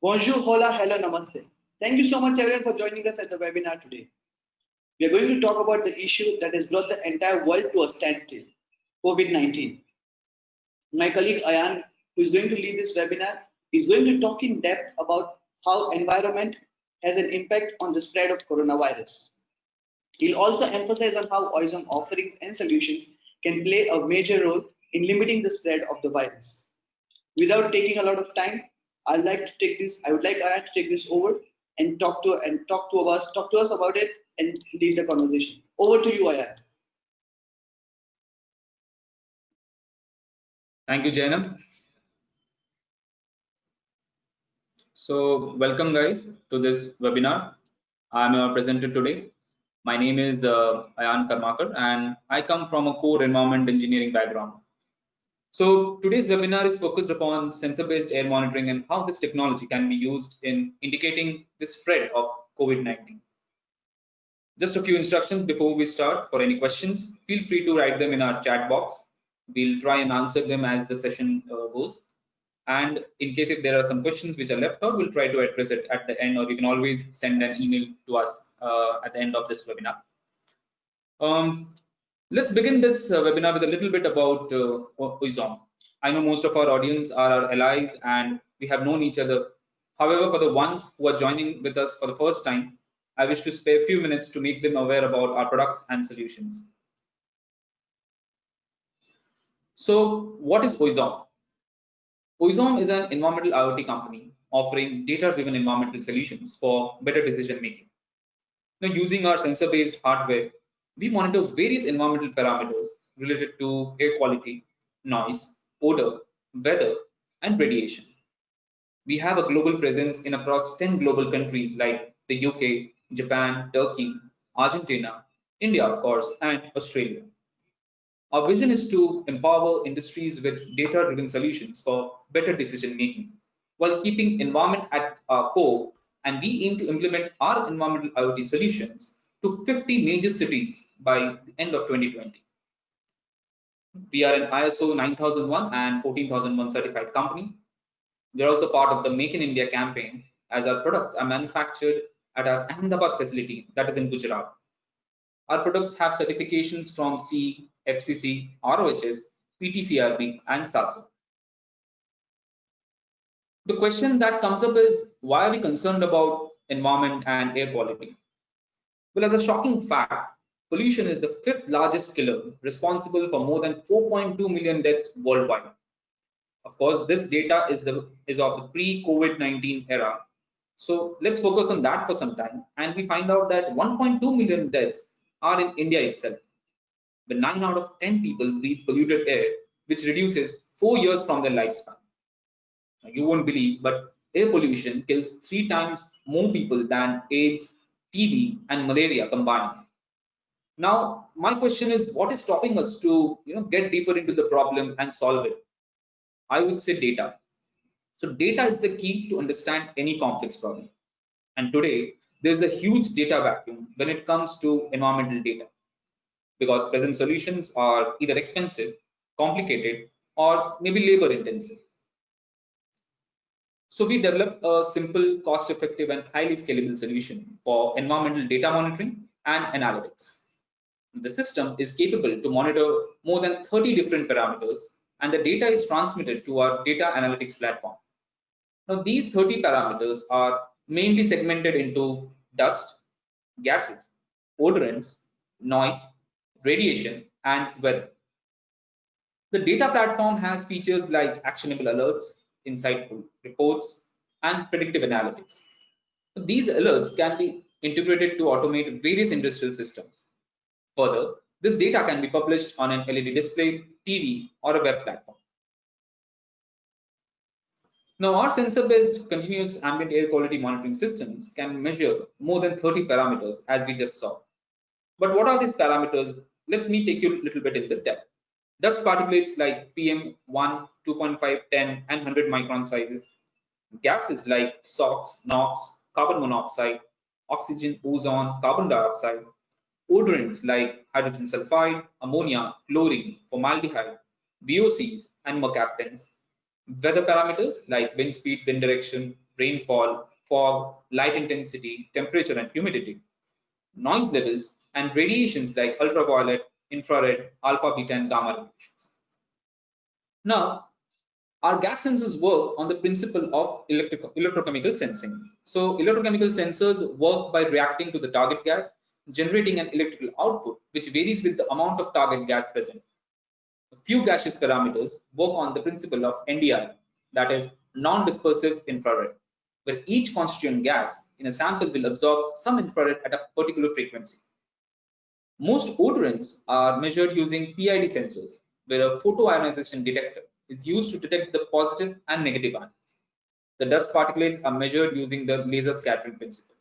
Bonjour, hola, hello, namaste. Thank you so much everyone for joining us at the webinar today. We are going to talk about the issue that has brought the entire world to a standstill, COVID-19. My colleague Ayan, who is going to lead this webinar, is going to talk in depth about how environment has an impact on the spread of coronavirus. He'll also emphasize on how Oizom offerings and solutions can play a major role in limiting the spread of the virus. Without taking a lot of time, I'd like to take this, I would like Ayan to take this over and talk to and talk to us, talk to us about it and lead the conversation. Over to you, Ayan. Thank you, Jainam. So welcome guys to this webinar. I'm a presenter today. My name is uh, Ayan Karmakar and I come from a core environment engineering background. So today's webinar is focused upon sensor-based air monitoring and how this technology can be used in indicating the spread of COVID-19. Just a few instructions before we start. For any questions, feel free to write them in our chat box. We'll try and answer them as the session uh, goes. And in case if there are some questions which are left out, we'll try to address it at the end, or you can always send an email to us uh, at the end of this webinar. Um, let's begin this uh, webinar with a little bit about uh, Oizom. I know most of our audience are our allies and we have known each other. However, for the ones who are joining with us for the first time, I wish to spare a few minutes to make them aware about our products and solutions. So what is Oizom? Oizom is an environmental IoT company offering data-driven environmental solutions for better decision making. Now, using our sensor-based hardware, we monitor various environmental parameters related to air quality, noise, odor, weather, and radiation. We have a global presence in across 10 global countries like the UK, Japan, Turkey, Argentina, India, of course, and Australia. Our vision is to empower industries with data-driven solutions for better decision making while keeping environment at our core and we aim to implement our environmental IoT solutions to 50 major cities by the end of 2020. We are an ISO 9001 and 14001 certified company. We are also part of the Make in India campaign as our products are manufactured at our Ahmedabad facility that is in Gujarat. Our products have certifications from CE, FCC, ROHS, PTCRB, and SASO. The question that comes up is why are we concerned about environment and air quality? Well, as a shocking fact, pollution is the fifth largest killer responsible for more than 4.2 million deaths worldwide. Of course, this data is, the, is of the pre-COVID-19 era. So let's focus on that for some time. And we find out that 1.2 million deaths are in India itself. But 9 out of 10 people breathe polluted air, which reduces 4 years from their lifespan. You won't believe, but air pollution kills three times more people than AIDS, TB, and malaria combined. Now, my question is, what is stopping us to you know, get deeper into the problem and solve it? I would say data. So data is the key to understand any complex problem. And today, there's a huge data vacuum when it comes to environmental data because present solutions are either expensive, complicated, or maybe labor intensive. So we developed a simple, cost-effective and highly scalable solution for environmental data monitoring and analytics. The system is capable to monitor more than 30 different parameters and the data is transmitted to our data analytics platform. Now these 30 parameters are mainly segmented into dust, gases, odorants, noise, radiation, and weather. The data platform has features like actionable alerts, insightful reports, and predictive analytics. These alerts can be integrated to automate various industrial systems. Further, this data can be published on an LED display, TV, or a web platform. Now, our sensor-based continuous ambient air quality monitoring systems can measure more than 30 parameters as we just saw. But what are these parameters? Let me take you a little bit in the depth. Dust particulates like PM1, 2.5, 10, and 100 micron sizes. Gases like SOx, NOx, carbon monoxide, oxygen, ozone, carbon dioxide. Odorants like hydrogen sulfide, ammonia, chlorine, formaldehyde, VOCs, and mercaptans. Weather parameters like wind speed, wind direction, rainfall, fog, light intensity, temperature and humidity, noise levels, and radiations like ultraviolet, infrared, alpha, beta, and gamma radiations. Now, our gas sensors work on the principle of electrochemical sensing. So electrochemical sensors work by reacting to the target gas, generating an electrical output, which varies with the amount of target gas present. A few gaseous parameters work on the principle of NDIR, that is non-dispersive infrared, where each constituent gas in a sample will absorb some infrared at a particular frequency. Most odorants are measured using PID sensors, where a photoionization detector is used to detect the positive and negative ions. The dust particulates are measured using the laser scattering principle.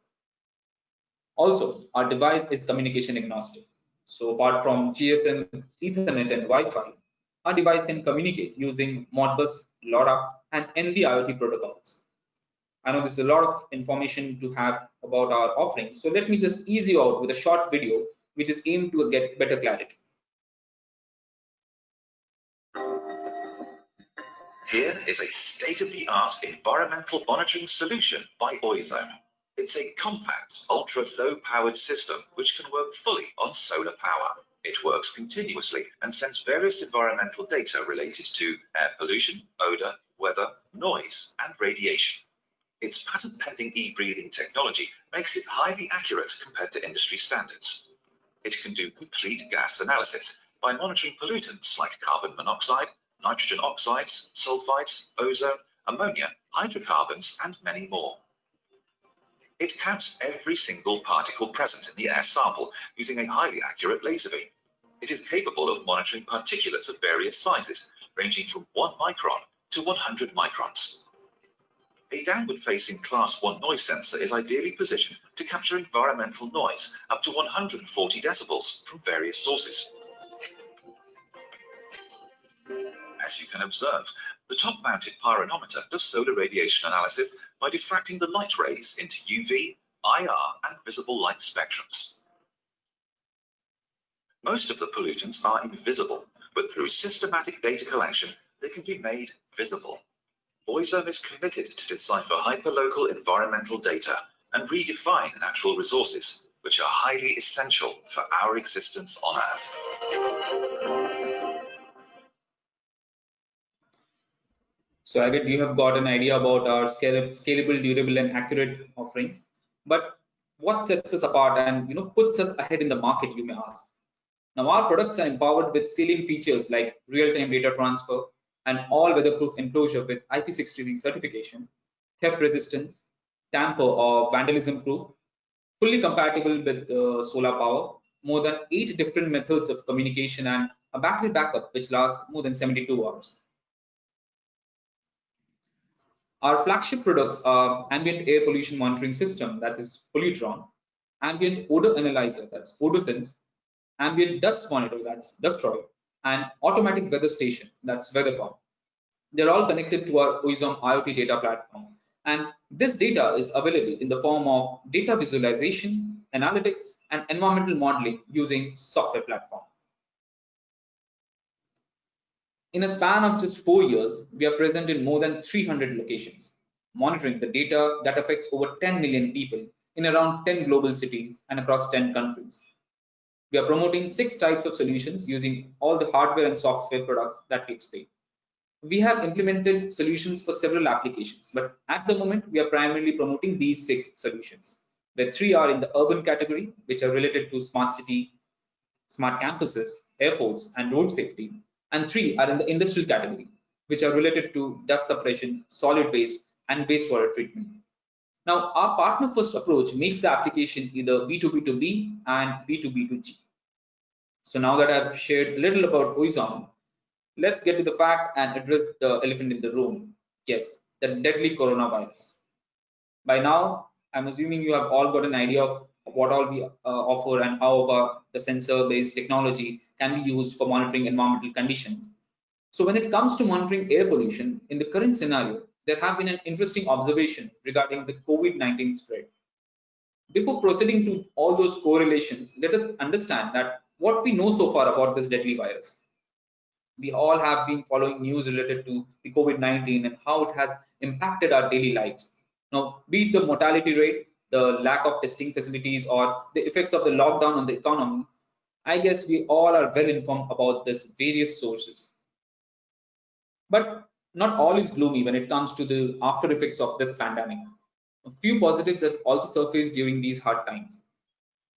Also, our device is communication agnostic. So apart from GSM, Ethernet, and Wi-Fi, our device can communicate using Modbus, LoRa, and NB-IoT protocols. I know there's a lot of information to have about our offerings, so let me just ease you out with a short video which is aimed to get better clarity. Here is a state-of-the-art environmental monitoring solution by Oizom. It's a compact, ultra-low powered system which can work fully on solar power. It works continuously and sends various environmental data related to air pollution, odor, weather, noise, and radiation. Its patent-pending e-breathing technology makes it highly accurate compared to industry standards. It can do complete gas analysis by monitoring pollutants like carbon monoxide, nitrogen oxides, sulfides, ozone, ammonia, hydrocarbons, and many more. It counts every single particle present in the air sample using a highly accurate laser beam. It is capable of monitoring particulates of various sizes, ranging from 1 micron to 100 microns. A downward-facing Class 1 noise sensor is ideally positioned to capture environmental noise up to 140 decibels from various sources. As you can observe, the top-mounted pyranometer does solar radiation analysis by diffracting the light rays into UV, IR, and visible light spectrums. Most of the pollutants are invisible, but through systematic data collection, they can be made visible. Oizom is committed to decipher hyperlocal environmental data and redefine natural resources, which are highly essential for our existence on Earth. So get you have got an idea about our scalable, durable, and accurate offerings. But what sets us apart and you know puts us ahead in the market, you may ask. Now our products are empowered with salient features like real-time data transfer and all weatherproof enclosure with IP63 certification, theft resistance, tamper or vandalism proof, fully compatible with uh, solar power, more than eight different methods of communication and a battery backup which lasts more than 72 hours. Our flagship products are ambient air pollution monitoring system, that is Polludrone, ambient odor analyzer, that's Odosense, ambient dust monitor, that's Dustroid, and automatic weather station, that's WeatherCom. They're all connected to our Oizom IoT data platform. And this data is available in the form of data visualization, analytics, and environmental modeling using software platform. In a span of just four years, we are present in more than 300 locations, monitoring the data that affects over 10 million people in around 10 global cities and across 10 countries. We are promoting six types of solutions using all the hardware and software products that we explained. We have implemented solutions for several applications, but at the moment, we are primarily promoting these six solutions, where three are in the urban category, which are related to smart city, smart campuses, airports, and road safety, and three are in the industrial category, which are related to dust suppression, solid waste, and wastewater treatment. Now, our partner first approach makes the application either B2B2B and B2B2G. So now that I've shared a little about Oizom, let's get to the fact and address the elephant in the room. Yes, the deadly coronavirus. By now, I'm assuming you have all got an idea of what all we uh, offer and how our, the sensor-based technology can be used for monitoring environmental conditions. So when it comes to monitoring air pollution, in the current scenario, there have been an interesting observation regarding the COVID-19 spread. Before proceeding to all those correlations, let us understand that what we know so far about this deadly virus. We all have been following news related to the COVID-19 and how it has impacted our daily lives. Now, be it the mortality rate, the lack of testing facilities, or the effects of the lockdown on the economy, I guess we all are well informed about this various sources. But not all is gloomy when it comes to the after effects of this pandemic. A few positives have also surfaced during these hard times.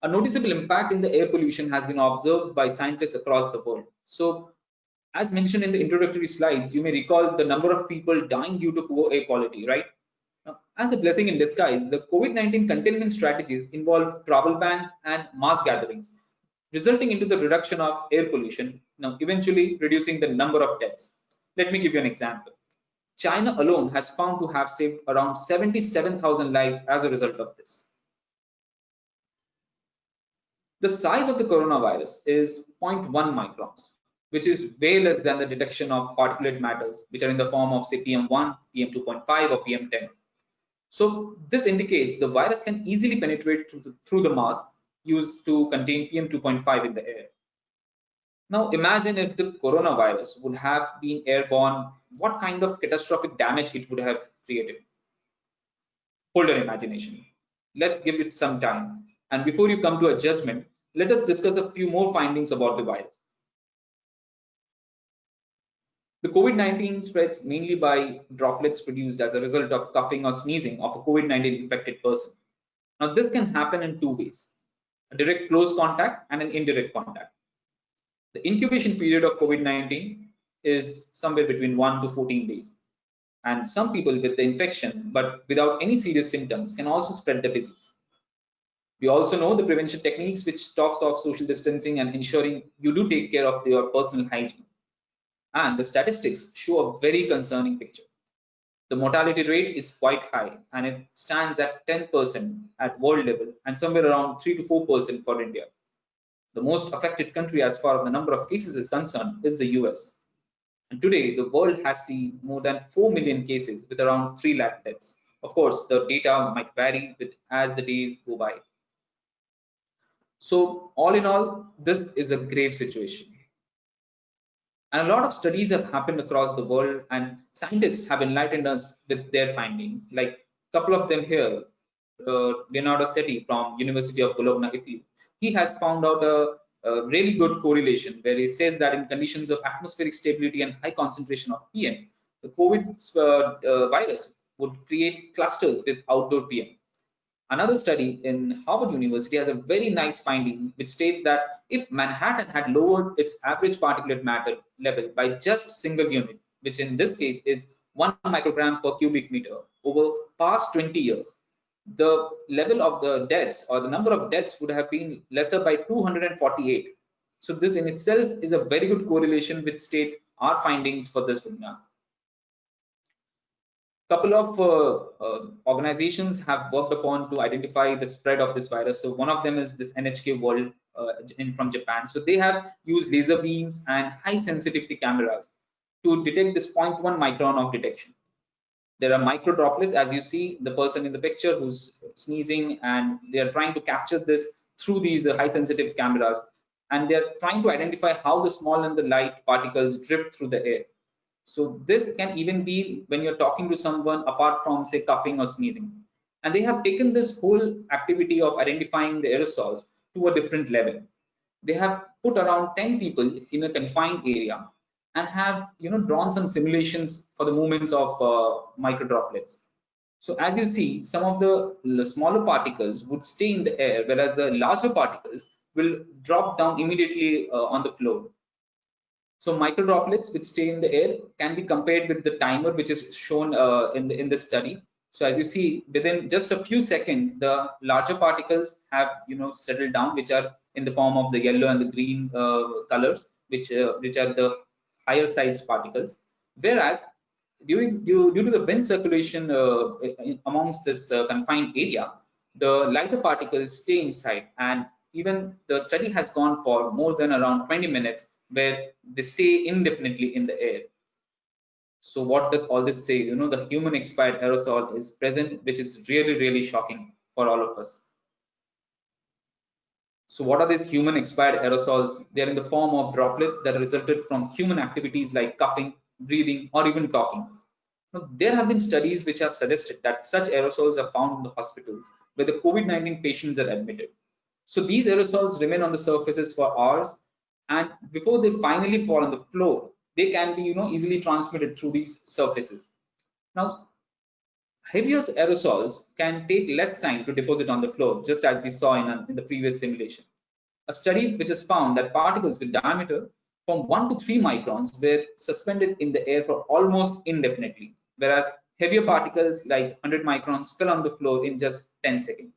A noticeable impact in the air pollution has been observed by scientists across the world. So, as mentioned in the introductory slides, you may recall the number of people dying due to poor air quality, right? Now, as a blessing in disguise, the COVID-19 containment strategies involve travel bans and mass gatherings, resulting into the reduction of air pollution, now eventually reducing the number of deaths. Let me give you an example. China alone has found to have saved around 77,000 lives as a result of this. The size of the coronavirus is 0.1 microns, which is way less than the detection of particulate matters, which are in the form of say PM1, PM2.5 or PM10. So this indicates the virus can easily penetrate through the, through the mask used to contain PM2.5 in the air. Now imagine if the coronavirus would have been airborne, what kind of catastrophic damage it would have created. Hold your imagination. Let's give it some time. And before you come to a judgment, let us discuss a few more findings about the virus. The COVID-19 spreads mainly by droplets produced as a result of coughing or sneezing of a COVID-19 infected person. Now, this can happen in two ways, a direct close contact and an indirect contact. The incubation period of COVID-19 is somewhere between 1 to 14 days. And some people with the infection, but without any serious symptoms, can also spread the disease. We also know the prevention techniques which talks of social distancing and ensuring you do take care of your personal hygiene. And the statistics show a very concerning picture. The mortality rate is quite high and it stands at 10% at world level and somewhere around 3 to 4% for India. The most affected country as far as the number of cases is concerned is the US. And today, the world has seen more than 4 million cases with around 3 lakh deaths. Of course, the data might vary with as the days go by. So all in all, this is a grave situation. And a lot of studies have happened across the world and scientists have enlightened us with their findings. Like a couple of them here, uh, Leonardo Setti from University of Bologna, Italy. He has found out a, a, really good correlation where he says that in conditions of atmospheric stability and high concentration of PM, the COVID uh, uh, virus would create clusters with outdoor PM. Another study in Harvard University has a very nice finding which states that if Manhattan had lowered its average particulate matter level by just single unit, which in this case is one microgram per cubic meter over past 20 years, the level of the deaths or the number of deaths would have been lesser by 248. So this in itself is a very good correlation which states our findings for this webinar couple of uh, uh, organizations have worked upon to identify the spread of this virus. So one of them is this NHK World uh, in from Japan. So they have used laser beams and high sensitivity cameras to detect this 0.1 micron of detection. There are micro droplets, as you see the person in the picture who's sneezing, and they are trying to capture this through these uh, high sensitive cameras, and they're trying to identify how the small and the light particles drift through the air. So this can even be when you're talking to someone apart from say coughing or sneezing. And they have taken this whole activity of identifying the aerosols to a different level. They have put around 10 people in a confined area and have you know drawn some simulations for the movements of uh, micro droplets. So as you see, some of the smaller particles would stay in the air, whereas the larger particles will drop down immediately uh, on the floor. So microdroplets which stay in the air can be compared with the timer which is shown uh, in, the, in this study. So as you see, within just a few seconds, the larger particles have you know settled down, which are in the form of the yellow and the green uh, colors, which uh, which are the higher sized particles. Whereas during due, due to the wind circulation uh, amongst this uh, confined area, the lighter particles stay inside, and even the study has gone for more than around 20 minutes where they stay indefinitely in the air. So what does all this say? You know, the human expired aerosol is present, which is really, really shocking for all of us. So what are these human expired aerosols? They are in the form of droplets that resulted from human activities like coughing, breathing, or even talking. Now, there have been studies which have suggested that such aerosols are found in the hospitals where the COVID-19 patients are admitted. So these aerosols remain on the surfaces for hours and before they finally fall on the floor, they can be you know, easily transmitted through these surfaces. Now, heavier aerosols can take less time to deposit on the floor, just as we saw in, a, in the previous simulation. A study which has found that particles with diameter from 1 to 3 microns were suspended in the air for almost indefinitely, whereas heavier particles like 100 microns fell on the floor in just 10 seconds.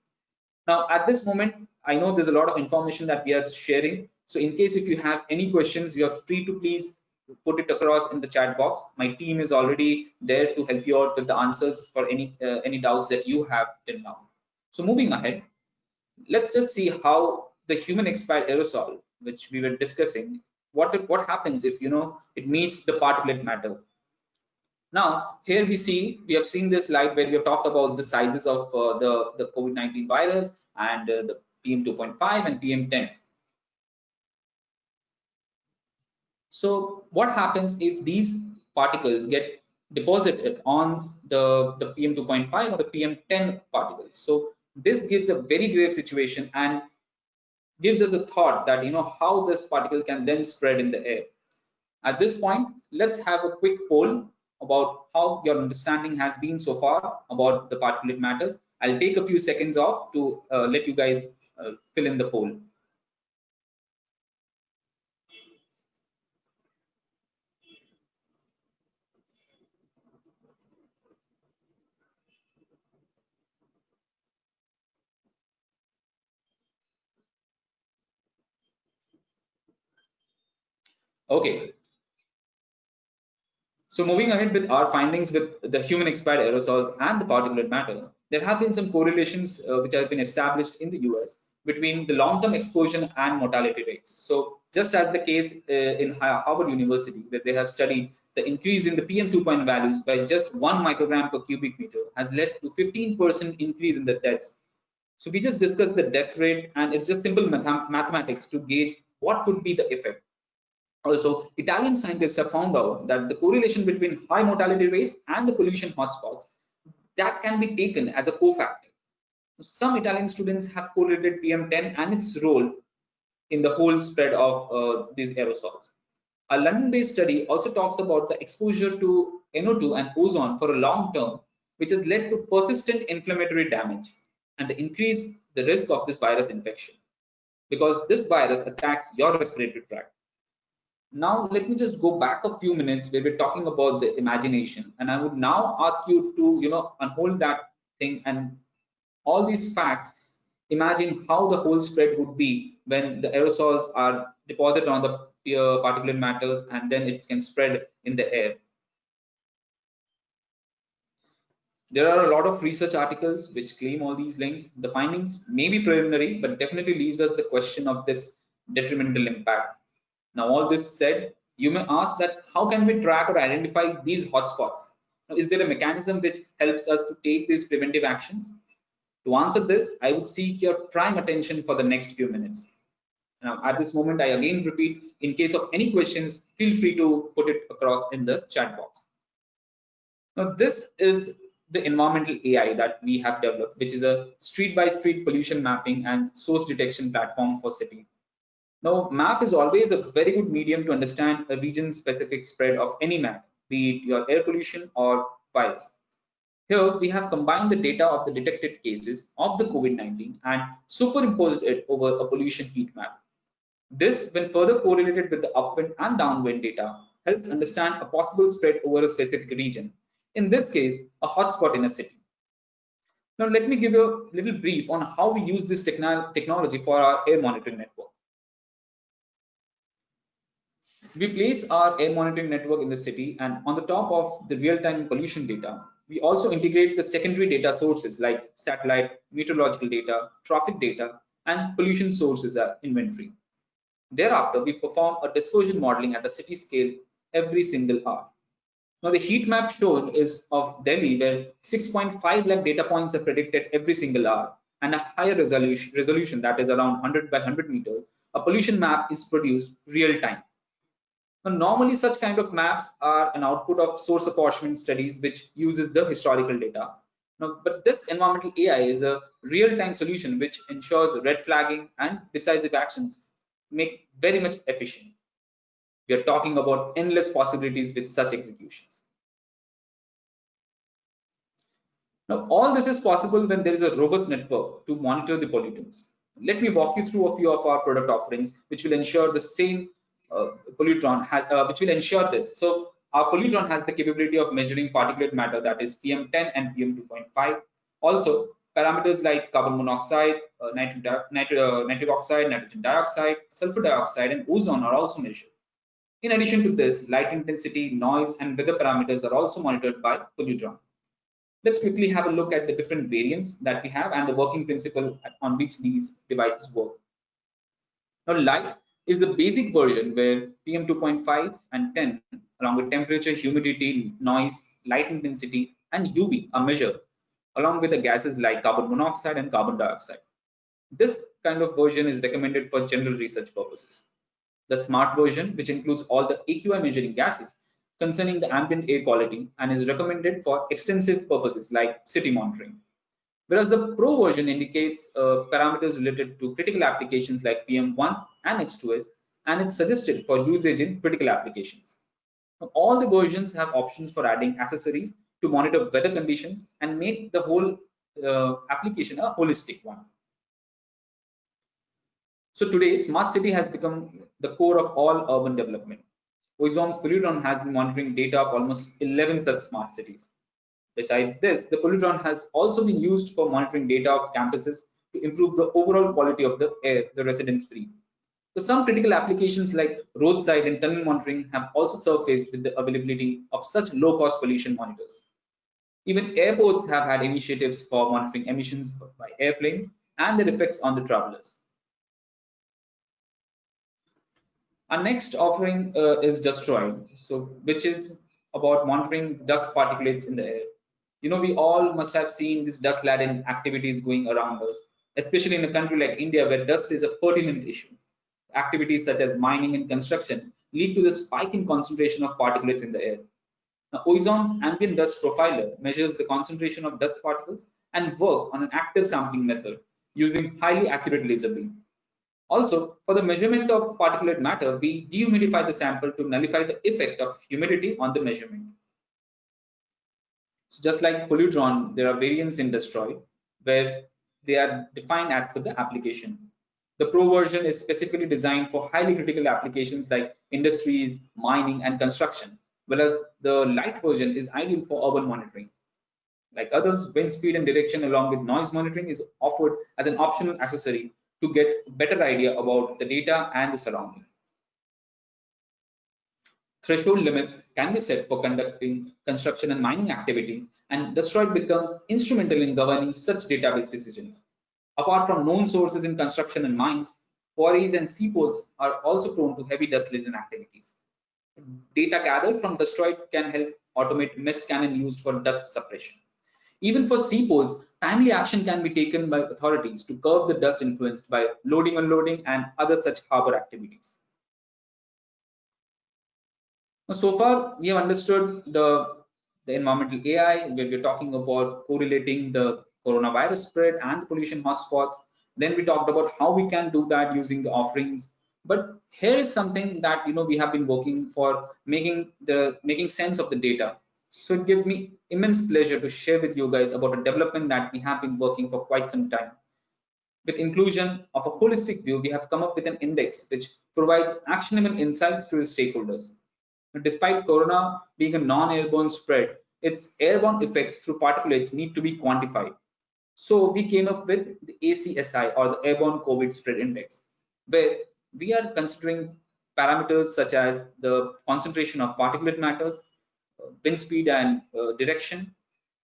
Now, at this moment, I know there's a lot of information that we are sharing. So in case if you have any questions, you are free to please put it across in the chat box. My team is already there to help you out with the answers for any uh, any doubts that you have till now. So moving ahead, let's just see how the human expired aerosol, which we were discussing, what what happens if you know it meets the particulate matter. Now here we see we have seen this slide where we have talked about the sizes of uh, the the COVID-19 virus and uh, the PM2.5 and PM10 So what happens if these particles get deposited on the, the PM2.5 or the PM10 particles? So this gives a very grave situation and gives us a thought that you know how this particle can then spread in the air. At this point, let's have a quick poll about how your understanding has been so far about the particulate matters. I'll take a few seconds off to uh, let you guys uh, fill in the poll. Okay. So moving ahead with our findings with the human expired aerosols and the particulate matter, there have been some correlations uh, which have been established in the US between the long-term exposure and mortality rates. So just as the case uh, in Harvard University, where they have studied the increase in the PM2.0 values by just one microgram per cubic meter has led to 15% increase in the deaths. So we just discussed the death rate and it's just simple math mathematics to gauge what could be the effect. Also, Italian scientists have found out that the correlation between high mortality rates and the pollution hotspots that can be taken as a cofactor. Some Italian students have correlated PM10 and its role in the whole spread of uh, these aerosols. A London-based study also talks about the exposure to NO2 and ozone for a long term, which has led to persistent inflammatory damage and the increase the risk of this virus infection because this virus attacks your respiratory tract now let me just go back a few minutes where we're talking about the imagination. And i would now ask you to you know unhold that thing and all these facts. Imagine how the whole spread would be when the aerosols are deposited on the particulate matters and then it can spread in the air. There are a lot of research articles which claim all these links. The findings may be preliminary but definitely leaves us the question of this detrimental impact now, all this said, you may ask that how can we track or identify these hotspots? Now, is there a mechanism which helps us to take these preventive actions? To answer this, I would seek your prime attention for the next few minutes. Now, at this moment, I again repeat, in case of any questions, feel free to put it across in the chat box. Now, this is the environmental AI that we have developed, which is a street-by-street -street pollution mapping and source detection platform for cities. Now, map is always a very good medium to understand a region-specific spread of any map, be it your air pollution or virus. Here, we have combined the data of the detected cases of the COVID-19 and superimposed it over a pollution heat map. This, when further correlated with the upwind and downwind data, helps understand a possible spread over a specific region. In this case, a hotspot in a city. Now, let me give you a little brief on how we use this technology for our air monitoring network. We place our air monitoring network in the city and on the top of the real-time pollution data, we also integrate the secondary data sources like satellite, meteorological data, traffic data, and pollution sources inventory. Thereafter, we perform a dispersion modeling at the city scale every single hour. Now, the heat map shown is of Delhi, where 6.5 lakh data points are predicted every single hour, and a higher resolution, resolution that is around 100 by 100 meters. A pollution map is produced real time. Now, normally such kind of maps are an output of source apportionment studies which uses the historical data. Now, but this environmental AI is a real-time solution which ensures red flagging and decisive actions make very much efficient. We are talking about endless possibilities with such executions. Now, all this is possible when there is a robust network to monitor the pollutants. Let me walk you through a few of our product offerings, which will ensure the same uh, Polludrone, uh, which will ensure this. So our Polludrone has the capability of measuring particulate matter that is PM10 and PM2.5. Also, parameters like carbon monoxide, uh, uh, nitric oxide, nitrogen dioxide, sulfur dioxide, and ozone are also measured. In addition to this, light intensity, noise, and weather parameters are also monitored by Polludrone. Let's quickly have a look at the different variants that we have and the working principle on which these devices work. Now, light is the basic version where PM2.5 and 10, along with temperature, humidity, noise, light intensity, and UV are measured, along with the gases like carbon monoxide and carbon dioxide. This kind of version is recommended for general research purposes the smart version, which includes all the AQI measuring gases concerning the ambient air quality and is recommended for extensive purposes like city monitoring. Whereas the Pro version indicates uh, parameters related to critical applications like PM1 and H2S, and it's suggested for usage in critical applications. Now, all the versions have options for adding accessories to monitor weather conditions and make the whole uh, application a holistic one. So today, smart city has become the core of all urban development. Oizom's Polludrone has been monitoring data of almost 11 such smart cities. Besides this, the Polludrone has also been used for monitoring data of campuses to improve the overall quality of the air the residents breathe. So some critical applications like roadside and tunnel monitoring have also surfaced with the availability of such low-cost pollution monitors. Even airports have had initiatives for monitoring emissions by airplanes and their effects on the travelers. Our next offering uh, is Dustroid, so which is about monitoring dust particulates in the air. You know, we all must have seen this dust laden activities going around us, especially in a country like India where dust is a pertinent issue. Activities such as mining and construction lead to the spike in concentration of particulates in the air. Now, Oizom's ambient dust profiler measures the concentration of dust particles and work on an active sampling method using highly accurate laser beam. Also, for the measurement of particulate matter, we dehumidify the sample to nullify the effect of humidity on the measurement. So just like Polludrone, there are variants in Dustroid where they are defined as per the application. The Pro version is specifically designed for highly critical applications like industries, mining, and construction, whereas the light version is ideal for urban monitoring. Like others, wind speed and direction along with noise monitoring is offered as an optional accessory to get a better idea about the data and the surrounding. Threshold limits can be set for conducting construction and mining activities, and Dustroid becomes instrumental in governing such database decisions. Apart from known sources in construction and mines, quarries and seaports are also prone to heavy dust laden activities. Data gathered from Dustroid can help automate mist cannon used for dust suppression. Even for seaports, timely action can be taken by authorities to curb the dust influenced by loading, unloading, and other such harbor activities. So far, we have understood the, the environmental AI, where we're talking about correlating the coronavirus spread and pollution hotspots. Then we talked about how we can do that using the offerings. But here is something that you know we have been working for making the making sense of the data so it gives me immense pleasure to share with you guys about a development that we have been working for quite some time. With inclusion of a holistic view, we have come up with an index which provides actionable insights to the stakeholders. Despite corona being a non-airborne spread, its airborne effects through particulates need to be quantified. So we came up with the ACSI or the Airborne COVID Spread Index, where we are considering parameters such as the concentration of particulate matters, wind speed and uh, direction,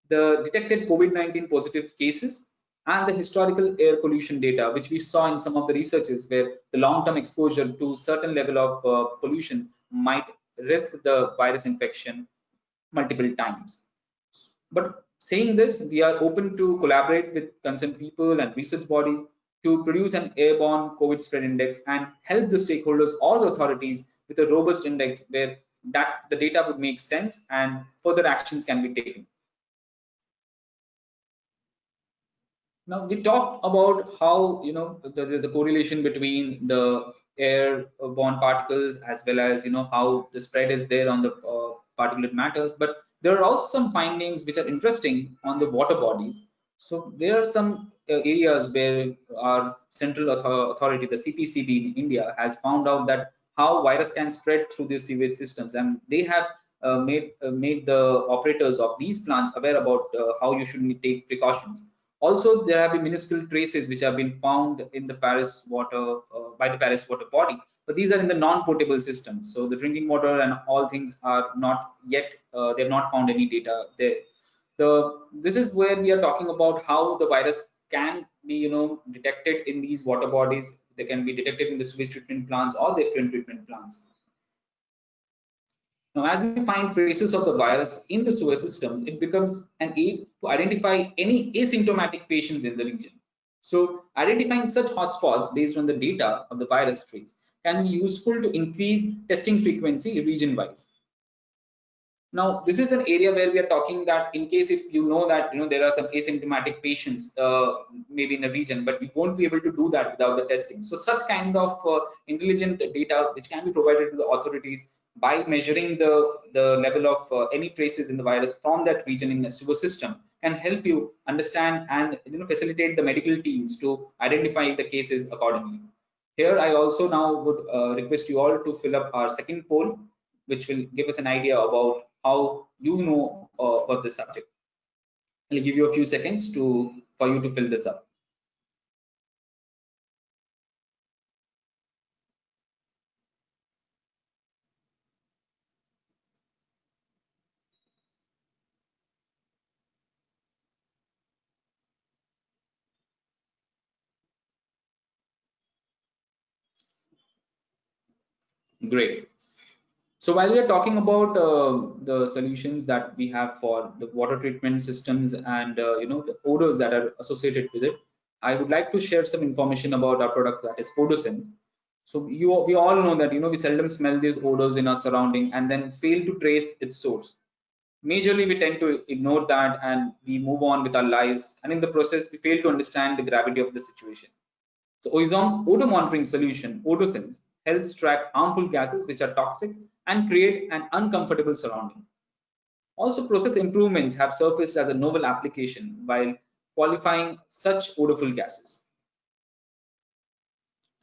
the detected COVID-19 positive cases, and the historical air pollution data, which we saw in some of the researches where the long-term exposure to certain level of uh, pollution might risk the virus infection multiple times. But saying this, we are open to collaborate with concerned people and research bodies to produce an airborne COVID spread index and help the stakeholders or the authorities with a robust index where that the data would make sense and further actions can be taken. Now we talked about how you know there's a correlation between the airborne particles as well as you know how the spread is there on the uh, particulate matters but there are also some findings which are interesting on the water bodies. So there are some uh, areas where our central authority the cpcb in india has found out that how virus can spread through these sewage systems. And they have uh, made uh, made the operators of these plants aware about uh, how you should take precautions also, there have been minuscule traces which have been found in the Paris water uh, by the Paris water body, but these are in the non-potable system. So the drinking water and all things are not yet, uh, they have not found any data there. The, this is where we are talking about how the virus can be, you know, detected in these water bodies. They can be detected in the sewage treatment plants or the effluent treatment plants. Now, as we find traces of the virus in the sewer systems, it becomes an aid to identify any asymptomatic patients in the region. So identifying such hotspots based on the data of the virus trace can be useful to increase testing frequency region-wise. Now, this is an area where we are talking that in case if you know that you know there are some asymptomatic patients uh, maybe in a region, but we won't be able to do that without the testing. So such kind of uh, intelligent data which can be provided to the authorities by measuring the, the level of uh, any traces in the virus from that region in the sewer system can help you understand and you know, facilitate the medical teams to identify the cases accordingly. Here, I also now would uh, request you all to fill up our second poll, which will give us an idea about how you know uh, about this subject. I'll give you a few seconds to for you to fill this up. Great. So while we are talking about uh, the solutions that we have for the water treatment systems and uh, you know the odors that are associated with it, I would like to share some information about our product that is Odosense. So you we all know that you know we seldom smell these odors in our surrounding and then fail to trace its source. Majorly, we tend to ignore that and we move on with our lives, and in the process, we fail to understand the gravity of the situation. So Oizom's odor monitoring solution, Odosense, helps track harmful gases which are toxic and create an uncomfortable surrounding. Also, process improvements have surfaced as a novel application while qualifying such odorful gases.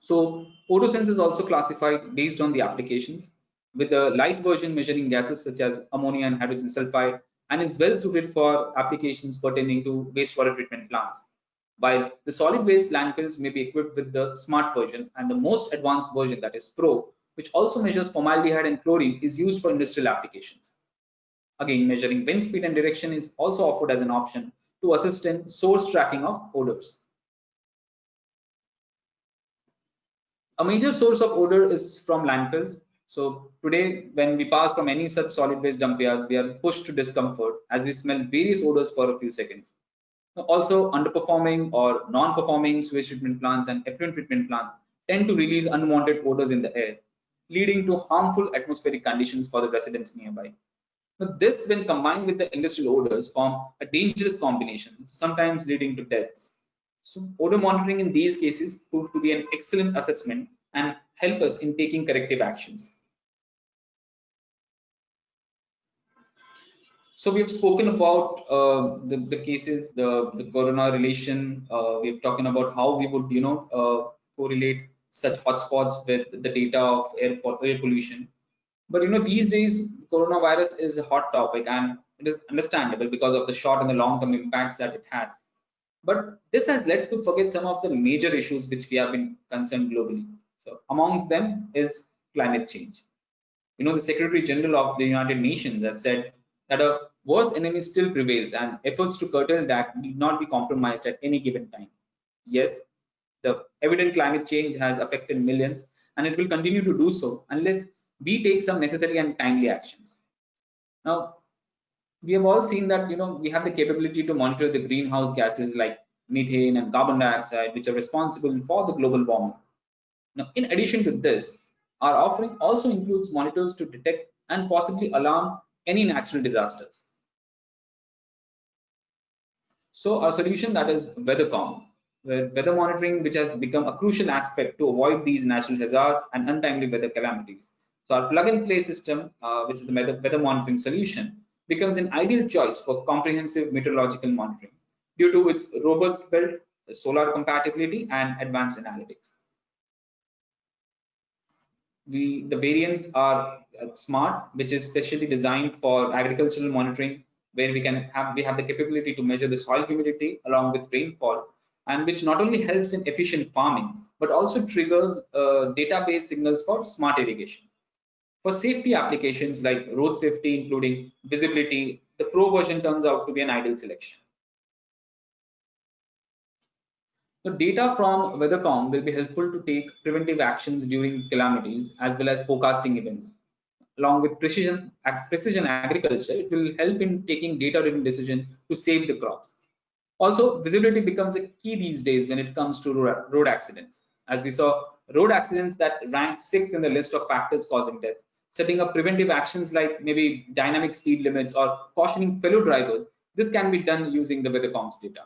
So, Odosense is also classified based on the applications, with the light version measuring gases such as ammonia and hydrogen sulfide, and is well suited for applications pertaining to wastewater treatment plants while the solid waste landfills may be equipped with the smart version and the most advanced version that is pro which also measures formaldehyde and chlorine is used for industrial applications. Again measuring wind speed and direction is also offered as an option to assist in source tracking of odors. A major source of odor is from landfills. So today when we pass from any such solid waste dump yards we are pushed to discomfort as we smell various odors for a few seconds also, underperforming or non-performing sewage treatment plants and effluent treatment plants tend to release unwanted odors in the air, leading to harmful atmospheric conditions for the residents nearby. But this, when combined with the industrial odors, form a dangerous combination, sometimes leading to deaths. So, odor monitoring in these cases proved to be an excellent assessment and help us in taking corrective actions. So we've spoken about uh, the, the cases, the, the corona relation. Uh, we've talking about how we would, you know, uh, correlate such hotspots with the data of air, air pollution. But you know, these days, coronavirus is a hot topic, and it is understandable because of the short and the long-term impacts that it has. But this has led to forget some of the major issues which we have been concerned globally. So amongst them is climate change. You know, the Secretary General of the United Nations has said that a worse enemy still prevails and efforts to curtail that need not be compromised at any given time. Yes, the evident climate change has affected millions and it will continue to do so unless we take some necessary and timely actions. Now, we have all seen that you know we have the capability to monitor the greenhouse gases like methane and carbon dioxide which are responsible for the global warming. Now, in addition to this, our offering also includes monitors to detect and possibly alarm any natural disasters. So our solution that is WeatherCom, weather monitoring, which has become a crucial aspect to avoid these natural hazards and untimely weather calamities. So our plug and play system, uh, which is the weather, weather monitoring solution, becomes an ideal choice for comprehensive meteorological monitoring due to its robust build, solar compatibility, and advanced analytics. We, the variants are smart, which is specially designed for agricultural monitoring, where we can have we have the capability to measure the soil humidity along with rainfall, and which not only helps in efficient farming, but also triggers uh, database signals for smart irrigation. For safety applications like road safety, including visibility, the Pro version turns out to be an ideal selection. The data from WeatherCom will be helpful to take preventive actions during calamities as well as forecasting events. Along with precision, precision agriculture, it will help in taking data-driven decisions to save the crops. Also, visibility becomes a key these days when it comes to road accidents. As we saw, road accidents that rank sixth in the list of factors causing deaths setting up preventive actions like maybe dynamic speed limits or cautioning fellow drivers. This can be done using the WeatherComs data.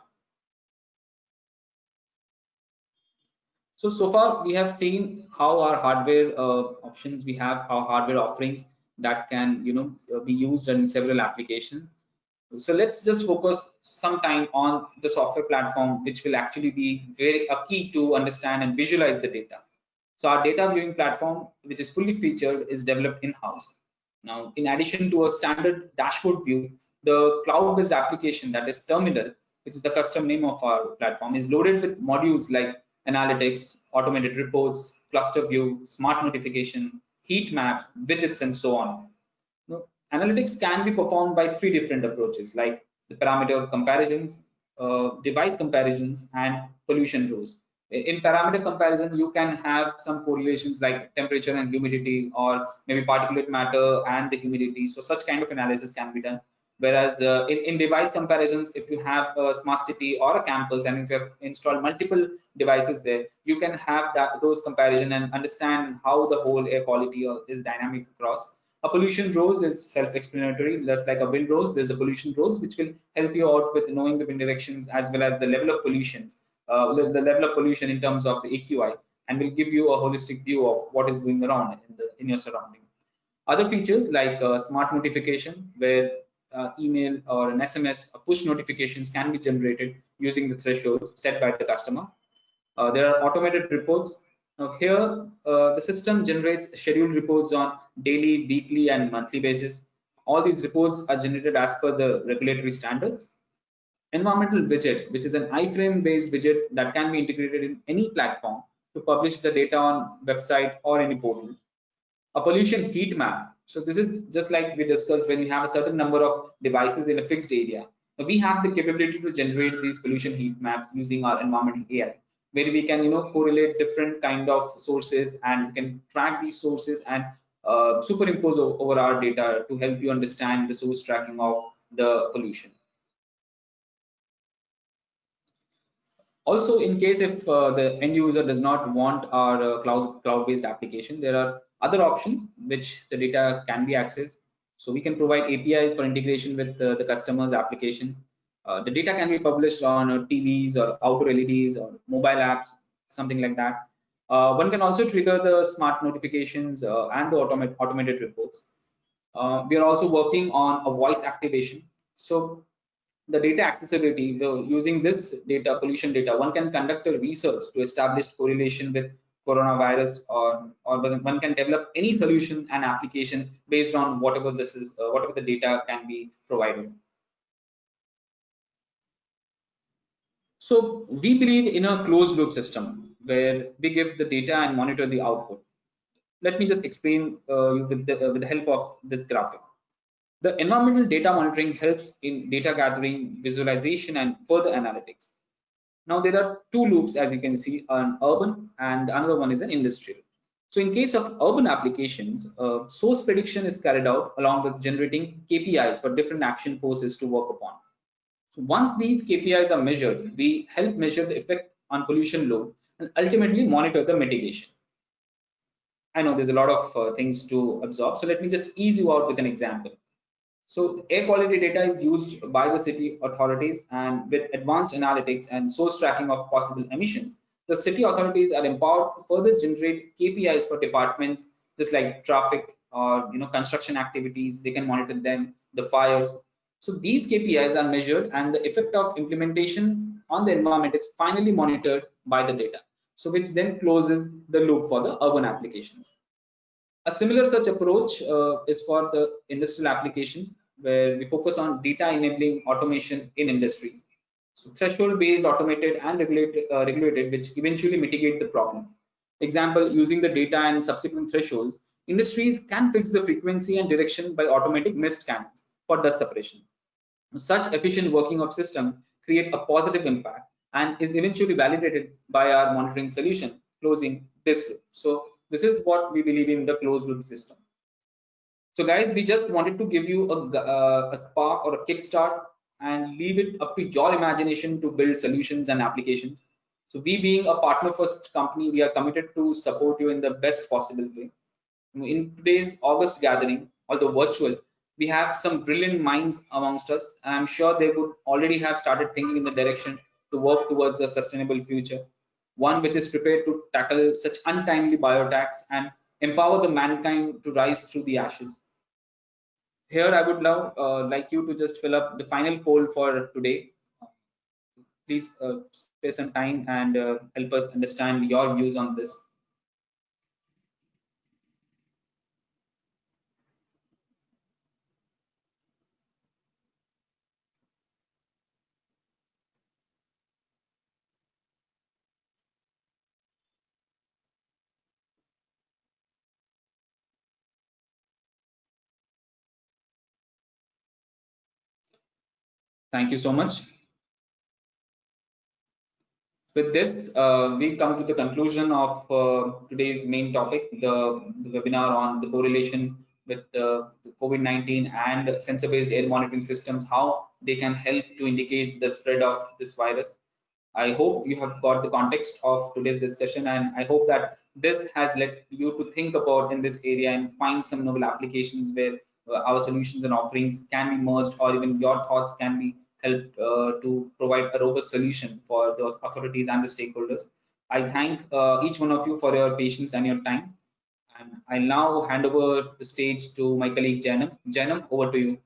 So, so far we have seen how our hardware uh, options we have, our hardware offerings that can, you know, uh, be used in several applications. So let's just focus some time on the software platform, which will actually be very a key to understand and visualize the data. So our data viewing platform, which is fully featured, is developed in-house. Now, in addition to a standard dashboard view, the cloud-based application that is Terminal, which is the custom name of our platform, is loaded with modules like analytics, automated reports, cluster view, smart notification, heat maps, widgets, and so on. Now, analytics can be performed by three different approaches, like the parameter comparisons, uh, device comparisons, and pollution rose. in parameter comparison you can have some correlations like temperature and humidity or maybe particulate matter and the humidity so such kind of analysis can be done whereas uh, in, in device comparisons if you have a smart city or a campus and if you have installed multiple devices there you can have that those comparison and understand how the whole air quality is dynamic across a pollution rose is self-explanatory just like a wind rose, there's a pollution rose, which will help you out with knowing the wind directions as well as the level of pollutions uh, the level of pollution in terms of the AQI and will give you a holistic view of what is going around in, the, in your surrounding. Other features like uh, smart notification where uh, email or an SMS or push notifications can be generated using the thresholds set by the customer. Uh, there are automated reports. Now here, uh, the system generates scheduled reports on daily, weekly, and monthly basis. All these reports are generated as per the regulatory standards environmental widget, which is an iframe based widget that can be integrated in any platform to publish the data on website or any portal. A pollution heat map. So this is just like we discussed when we have a certain number of devices in a fixed area. we have the capability to generate these pollution heat maps using our environmental AI, where we can, you know, correlate different kind of sources and can track these sources and uh, superimpose over our data to help you understand the source tracking of the pollution. also in case if uh, the end user does not want our uh, cloud cloud based application there are other options which the data can be accessed. So we can provide apis for integration with uh, the customer's application. Uh, the data can be published on uh, tvs or outdoor leds or mobile apps something like that. Uh, one can also trigger the smart notifications and the automate, automated reports. We are also working on a voice activation. So the data accessibility, the, using this data, pollution data, one can conduct a research to establish correlation with coronavirus or, or one can develop any solution and application based on whatever this is, uh, whatever the data can be provided. So we believe in a closed loop system where we give the data and monitor the output. Let me just explain uh, with, the, uh, with the help of this graphic. The environmental data monitoring helps in data gathering, visualization, and further analytics. Now there are two loops, as you can see, an urban and another one is an industrial. So in case of urban applications, uh, source prediction is carried out along with generating KPIs for different action forces to work upon. So once these KPIs are measured, we help measure the effect on pollution load and ultimately monitor the mitigation. I know there's a lot of uh, things to absorb. So let me just ease you out with an example. So air quality data is used by the city authorities and with advanced analytics and source tracking of possible emissions, the city authorities are empowered to further generate KPIs for departments just like traffic or you know construction activities. They can monitor them, the fires. So these KPIs are measured and the effect of implementation on the environment is finally monitored by the data so which then closes the loop for the urban applications. A similar such approach uh, is for the industrial applications where we focus on data enabling automation in industries. So threshold based automated and regulated, uh, regulated which eventually mitigate the problem. Example, using the data and subsequent thresholds, industries can fix the frequency and direction by automatic mist scans for dust separation. Such efficient working of system create a positive impact and is eventually validated by our monitoring solution closing this loop. So this is what we believe in the closed loop system. So guys, we just wanted to give you a, uh, a spark or a kickstart and leave it up to your imagination to build solutions and applications. So we being a partner first company, we are committed to support you in the best possible way. In today's August gathering, although virtual, we have some brilliant minds amongst us and I'm sure they would already have started thinking in the direction to work towards a sustainable future, one which is prepared to tackle such untimely bioattacks and empower the mankind to rise through the ashes. Here, I would love uh, like you to just fill up the final poll for today. Please uh, spare some time and uh, help us understand your views on this. Thank you so much. With this, uh, we come to the conclusion of uh, today's main topic, the, the, webinar on the correlation with uh, COVID-19 and sensor-based air monitoring systems, how they can help to indicate the spread of this virus. I hope you have got the context of today's discussion and I hope that this has led you to think about in this area and find some novel applications where our solutions and offerings can be merged or even your thoughts can be helped uh, to provide a robust solution for the authorities and the stakeholders. I thank uh, each one of you for your patience and your time. And I'll now hand over the stage to my colleague Janam. Janam, over to you.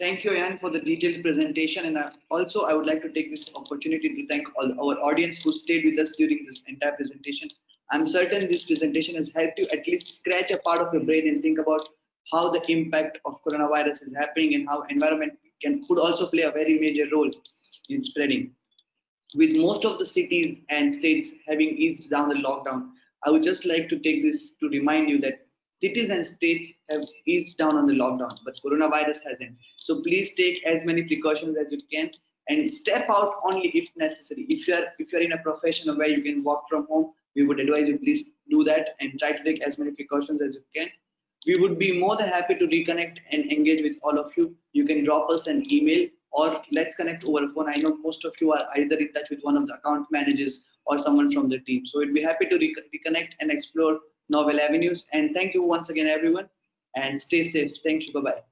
Thank you, Ian, for the detailed presentation. And also, I would like to take this opportunity to thank all our audience who stayed with us during this entire presentation. I'm certain this presentation has helped you at least scratch a part of your brain and think about how the impact of coronavirus is happening and how environment can could also play a very major role in spreading. With most of the cities and states having eased down the lockdown, I would just like to take this to remind you that cities and states have eased down on the lockdown, but coronavirus hasn't. So please take as many precautions as you can and step out only if necessary. If you are if you are in a profession where you can work from home, we would advise you please do that and try to take as many precautions as you can. We would be more than happy to reconnect and engage with all of you. You can drop us an email or let's connect over phone. I know most of you are either in touch with one of the account managers or someone from the team. So we'd be happy to re reconnect and explore novel avenues. And thank you once again, everyone, and stay safe. Thank you. Bye bye.